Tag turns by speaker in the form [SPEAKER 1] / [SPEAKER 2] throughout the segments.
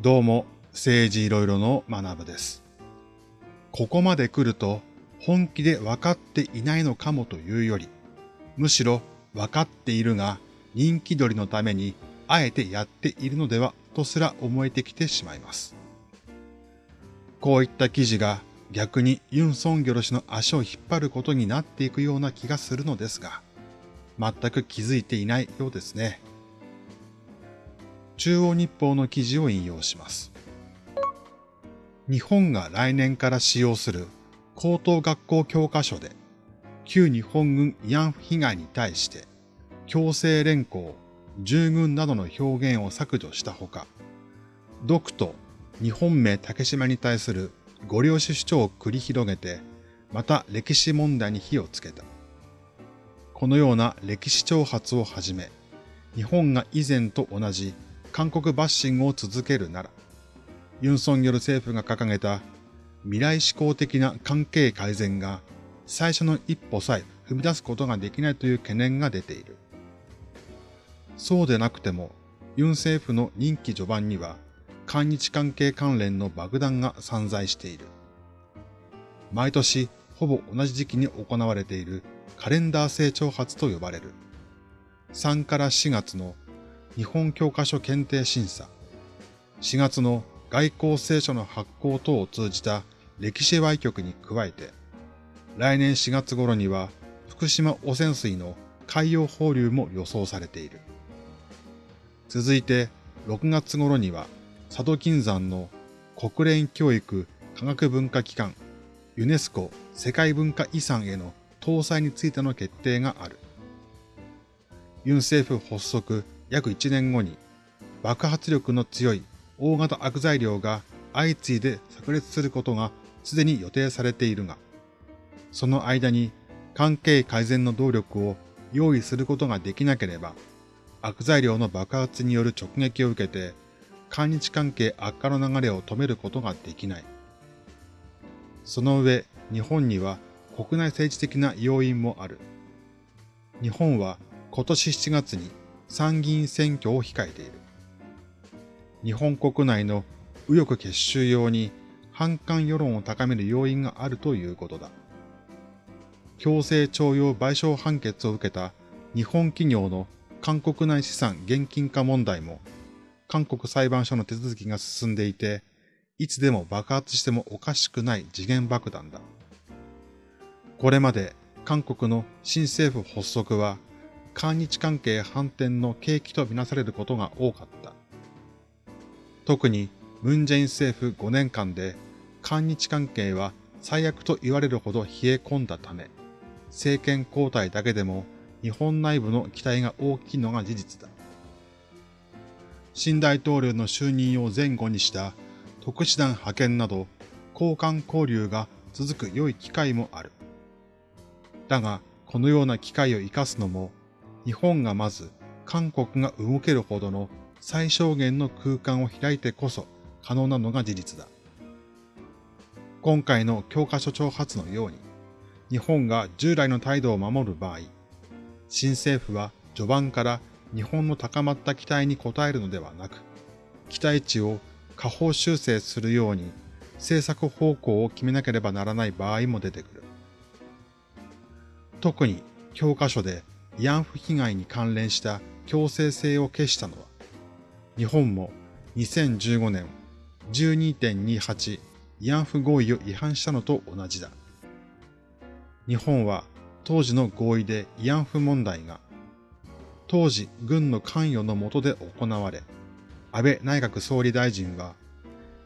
[SPEAKER 1] どうも、政治いろいろの学部です。ここまで来ると、本気で分かっていないのかもというより、むしろ分かっているが、人気取りのために、あえてやっているのでは、とすら思えてきてしまいます。こういった記事が逆にユン・ソンギョル氏の足を引っ張ることになっていくような気がするのですが、全く気づいていないようですね。中央日報の記事を引用します。日本が来年から使用する高等学校教科書で、旧日本軍慰安婦被害に対して、強制連行、従軍などの表現を削除したほか、独と日本名竹島に対するご領主主張を繰り広げて、また歴史問題に火をつけた。このような歴史挑発をはじめ、日本が以前と同じ韓国バッシングを続けるなら、ユン・ソン・ギョル政府が掲げた未来志向的な関係改善が最初の一歩さえ踏み出すことができないという懸念が出ている。そうでなくても、ユン政府の任期序盤には、韓日関係関連の爆弾が散在している。毎年、ほぼ同じ時期に行われているカレンダー成長発と呼ばれる。3から4月の日本教科書検定審査、4月の外交聖書の発行等を通じた歴史歪曲に加えて、来年4月頃には福島汚染水の海洋放流も予想されている。続いて6月頃には佐渡金山の国連教育科学文化機関ユネスコ世界文化遺産への搭載についての決定がある。ユン政府発足約1年後に爆発力の強い大型悪材料が相次いで炸裂することがすでに予定されているが、その間に関係改善の動力を用意することができなければ、悪材料の爆発による直撃を受けて、韓日関係悪化の流れを止めることができない。その上、日本には国内政治的な要因もある。日本は今年7月に参議院選挙を控えている。日本国内の右翼結集用に反感世論を高める要因があるということだ。強制徴用賠償判決を受けた日本企業の韓国内資産現金化問題も韓国裁判所の手続きが進んでいて、いつでも爆発してもおかしくない次元爆弾だ。これまで韓国の新政府発足は韓日関係反転の契機とみなされることが多かった。特にムン・ジェイン政府5年間で韓日関係は最悪と言われるほど冷え込んだため、政権交代だけでも日本内部の期待が大きいのが事実だ。新大統領の就任を前後にした特使団派遣など交換交流が続く良い機会もある。だが、このような機会を生かすのも、日本がまず韓国が動けるほどの最小限の空間を開いてこそ可能なのが事実だ。今回の教科書挑発のように、日本が従来の態度を守る場合、新政府は序盤から日本の高まった期待に応えるのではなく、期待値を下方修正するように政策方向を決めなければならない場合も出てくる。特に教科書で慰安婦被害に関連した強制性を消したのは、日本も2015年12.28慰安婦合意を違反したのと同じだ。日本は当時の合意で慰安婦問題が当時軍の関与の下で行われ、安倍内閣総理大臣は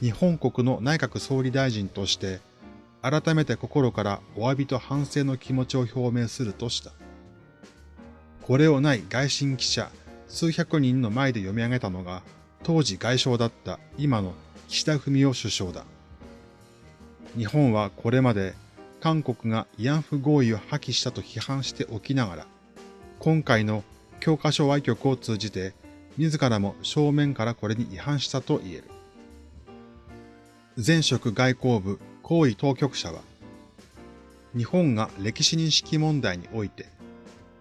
[SPEAKER 1] 日本国の内閣総理大臣として改めて心からお詫びと反省の気持ちを表明するとした。これをない外信記者数百人の前で読み上げたのが当時外相だった今の岸田文雄首相だ。日本はこれまで韓国が慰安婦合意を破棄したと批判しておきながら、今回の教科書歪曲を通じて自らも正面からこれに違反したと言える。前職外交部行為当局者は、日本が歴史認識問題において、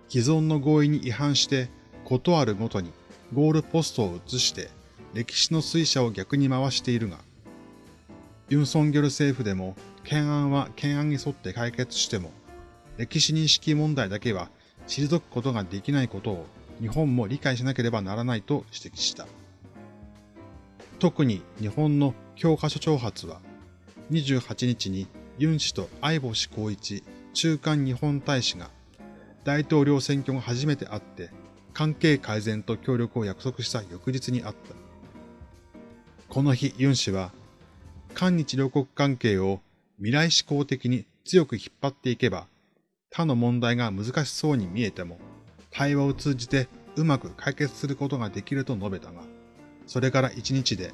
[SPEAKER 1] 既存の合意に違反して、ことあるごとにゴールポストを移して、歴史の推者を逆に回しているが、ユン・ソンギョル政府でも懸案は懸案に沿って解決しても、歴史認識問題だけは退くことができないことを日本も理解しなければならないと指摘した。特に日本の教科書挑発は、28日にユン氏と相星光一中間日本大使が大統領選挙が初めて会って関係改善と協力を約束した翌日にあった。この日ユン氏は、韓日両国関係を未来志向的に強く引っ張っていけば、他の問題が難しそうに見えても、対話を通じてうまく解決することができると述べたが、それから一日で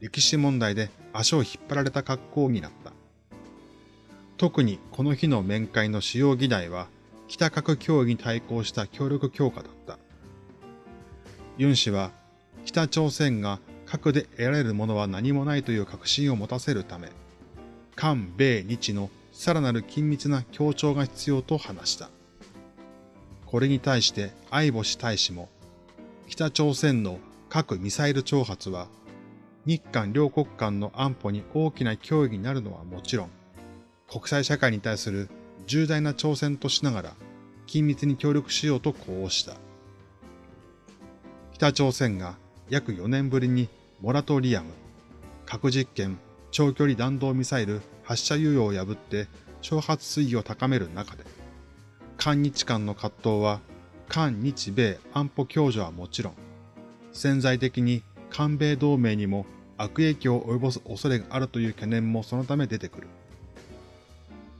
[SPEAKER 1] 歴史問題で足を引っ張られた格好になった。特にこの日の面会の主要議題は、北核協議に対抗した協力強化だった。ユン氏は、北朝鮮が核で得られるものは何もないという確信を持たせるため、韓米日のさらなる緊密な協調が必要と話した。これに対して相星大使も、北朝鮮の核ミサイル挑発は、日韓両国間の安保に大きな脅威になるのはもちろん、国際社会に対する重大な挑戦としながら、緊密に協力しようと呼応した。北朝鮮が約4年ぶりにモラトリアム、核実験、長距離弾道ミサイル発射猶予を破って挑発水位を高める中で、韓日間の葛藤は、韓日米安保共助はもちろん、潜在的に韓米同盟にも悪影響を及ぼす恐れがあるという懸念もそのため出てくる。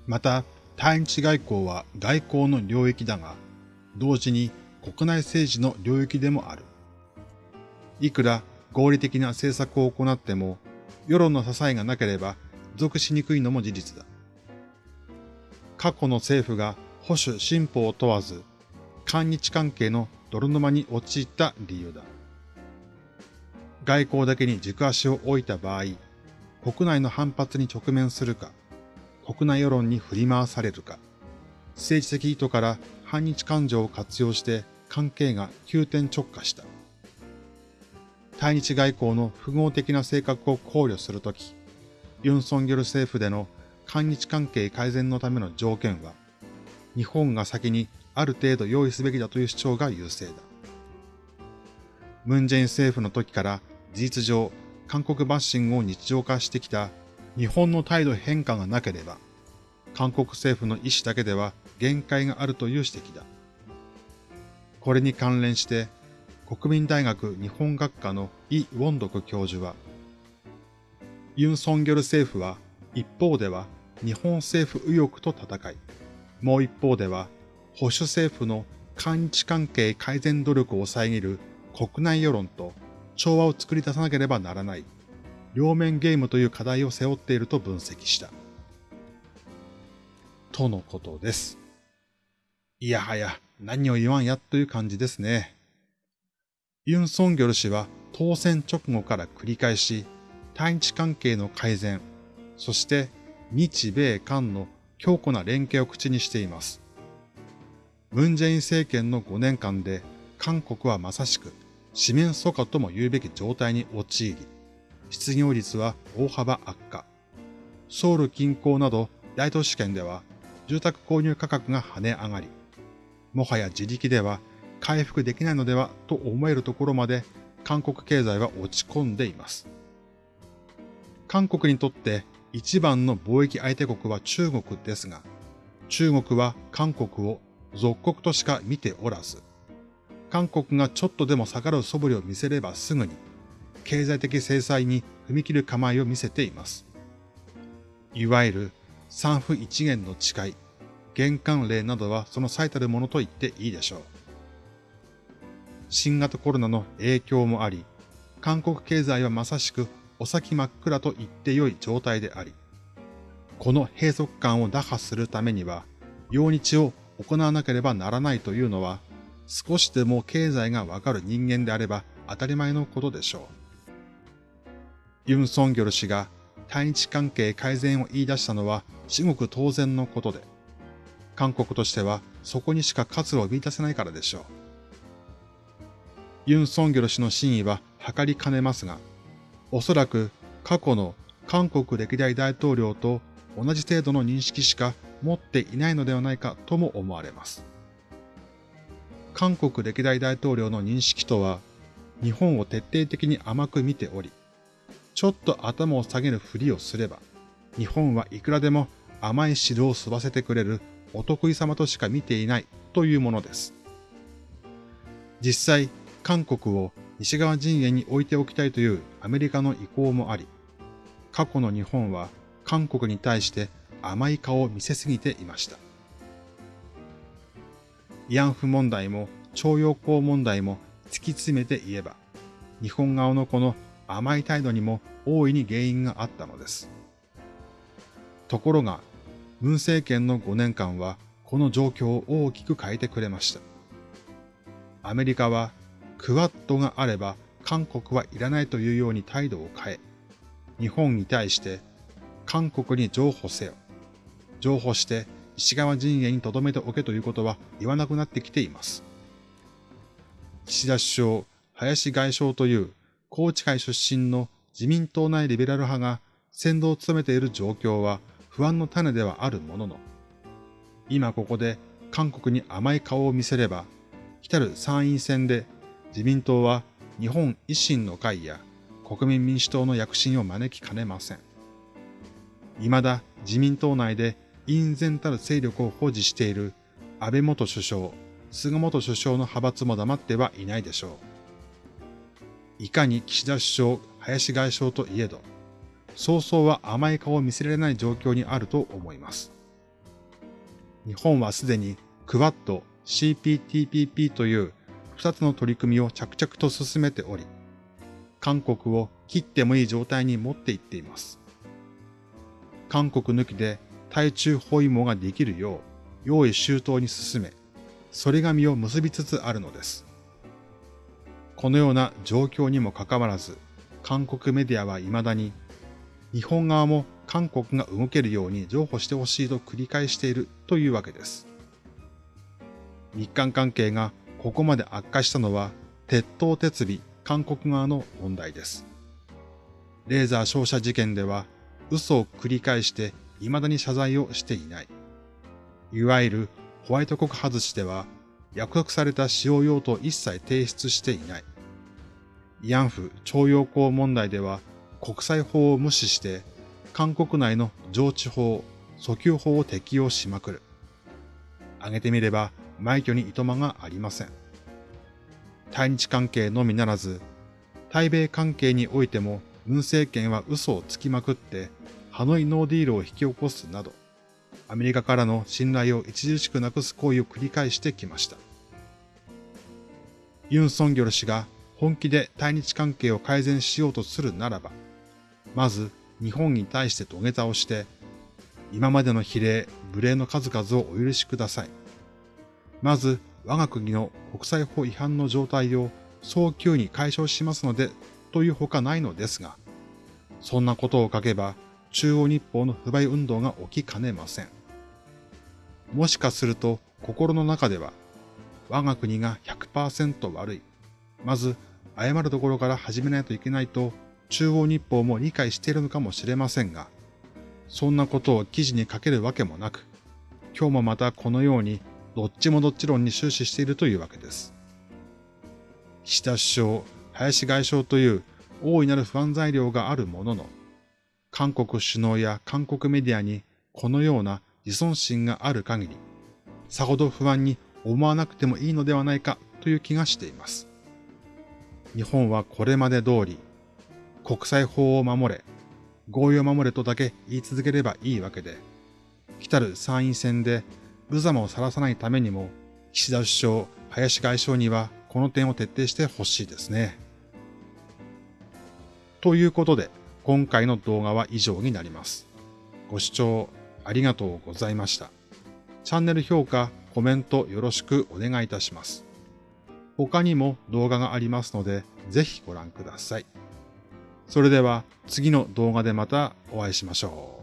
[SPEAKER 1] また、対日外交は外交の領域だが、同時に国内政治の領域でもある。いくら合理的な政策を行っても、世論の支えがなければ属しにくいのも事実だ。過去の政府が保守進歩を問わず、韓日関係の泥沼に陥った理由だ。外交だけに軸足を置いた場合、国内の反発に直面するか、国内世論に振り回されるか、政治的意図から反日感情を活用して関係が急転直下した。対日外交の符号的な性格を考慮するとき、ユン・ソンギョル政府での韓日関係改善のための条件は、日本が先にある程度用意すべきだという主張が優勢だ。ムン・ジェイン政府の時から事実上、韓国バッシングを日常化してきた日本の態度変化がなければ、韓国政府の意思だけでは限界があるという指摘だ。これに関連して、国民大学日本学科のイ・ウォンドク教授は、ユン・ソンギョル政府は一方では日本政府右翼と戦い、もう一方では保守政府の韓日関係改善努力を遮る国内世論と調和を作り出さなければならない両面ゲームという課題を背負っていると分析した。とのことです。いやはや何を言わんやという感じですね。ユン・ソンギョル氏は当選直後から繰り返し対日関係の改善、そして日米韓の強固な連携を口にしています。ムン・ジェイン政権の5年間で韓国はまさしく四面楚歌とも言うべき状態に陥り、失業率は大幅悪化。ソウル近郊など大都市圏では住宅購入価格が跳ね上がり、もはや自力では回復できないのではと思えるところまで韓国経済は落ち込んでいます。韓国にとって一番の貿易相手国は中国ですが、中国は韓国を属国としか見ておらず、韓国がちょっとでも下がる素振りを見せればすぐに経済的制裁に踏み切る構えを見せています。いわゆる産婦一元の誓い、玄関例などはその最たるものと言っていいでしょう。新型コロナの影響もあり、韓国経済はまさしくお先真っ暗と言ってよい状態であり、この閉塞感を打破するためには、用日を行わなければならないというのは、少しでも経済がわかる人間であれば当たり前のことでしょう。ユン・ソンギョル氏が対日関係改善を言い出したのは至極当然のことで、韓国としてはそこにしか活路を見出せないからでしょう。ユン・ソンギョル氏の真意は図りかねますが、おそらく過去の韓国歴代大統領と同じ程度の認識しか持っていないのではないかとも思われます。韓国歴代大統領の認識とは、日本を徹底的に甘く見ており、ちょっと頭を下げるふりをすれば、日本はいくらでも甘い汁を吸わせてくれるお得意様としか見ていないというものです。実際、韓国を西側陣営に置いておきたいというアメリカの意向もあり、過去の日本は韓国に対して甘い顔を見せすぎていました。慰安婦問題も徴用工問題も突き詰めて言えば、日本側のこの甘い態度にも大いに原因があったのです。ところが、文政権の5年間はこの状況を大きく変えてくれました。アメリカはクワッドがあれば韓国はいらないというように態度を変え、日本に対して韓国に譲歩せよ。譲歩して石川陣営に留めておけということは言わなくなってきています。岸田首相、林外相という高知会出身の自民党内リベラル派が先導を務めている状況は不安の種ではあるものの、今ここで韓国に甘い顔を見せれば、来たる参院選で自民党は日本維新の会や国民民主党の躍進を招きかねません。未だ自民党内で隠然たる勢力を保持している安倍元首相、菅元首相の派閥も黙ってはいないでしょう。いかに岸田首相、林外相といえど、早々は甘い顔を見せられない状況にあると思います。日本はすでにクワッド、CPTPP という2つの取り組みを着々と進めており、韓国を切ってもいい状態に持っていっています。韓国抜きで対中包囲網ができるよう、用意周到に進め、それが実を結びつつあるのです。このような状況にもかかわらず、韓国メディアは未だに、日本側も韓国が動けるように譲歩してほしいと繰り返しているというわけです。日韓関係がここまで悪化したのは、鉄頭鉄尾韓国側の問題です。レーザー照射事件では、嘘を繰り返して未だに謝罪をしていない。いわゆるホワイト国外しでは、約束された使用用途を一切提出していない。慰安婦徴用工問題では、国際法を無視して、韓国内の上地法、訴求法を適用しまくる。挙げてみれば、枚挙にいとまがありません。対日関係のみならず、対米関係においても、文政権は嘘をつきまくって、ハノイノーディールを引き起こすなど、アメリカからの信頼を著しくなくす行為を繰り返してきました。ユン・ソンギョル氏が本気で対日関係を改善しようとするならば、まず日本に対して土下座をして、今までの比例、無礼の数々をお許しください。まず我が国の国際法違反の状態を早急に解消しますのでというほかないのですが、そんなことを書けば中央日報の不買運動が起きかねません。もしかすると心の中では、我が国が100%悪い。まず、謝るところから始めないといけないと、中央日報も理解しているのかもしれませんが、そんなことを記事に書けるわけもなく、今日もまたこのようにどっちもどっち論に終始しているというわけです。岸田首相、林外相という大いなる不安材料があるものの、韓国首脳や韓国メディアにこのような自尊心がある限り、さほど不安に思わなくてもいいのではないかという気がしています。日本はこれまで通り、国際法を守れ、合意を守れとだけ言い続ければいいわけで、来たる参院選で無様を晒さないためにも、岸田首相、林外相にはこの点を徹底してほしいですね。ということで、今回の動画は以上になります。ご視聴ありがとうございました。チャンネル評価、コメントよろしくお願いいたします。他にも動画がありますので、ぜひご覧ください。それでは次の動画でまたお会いしましょう。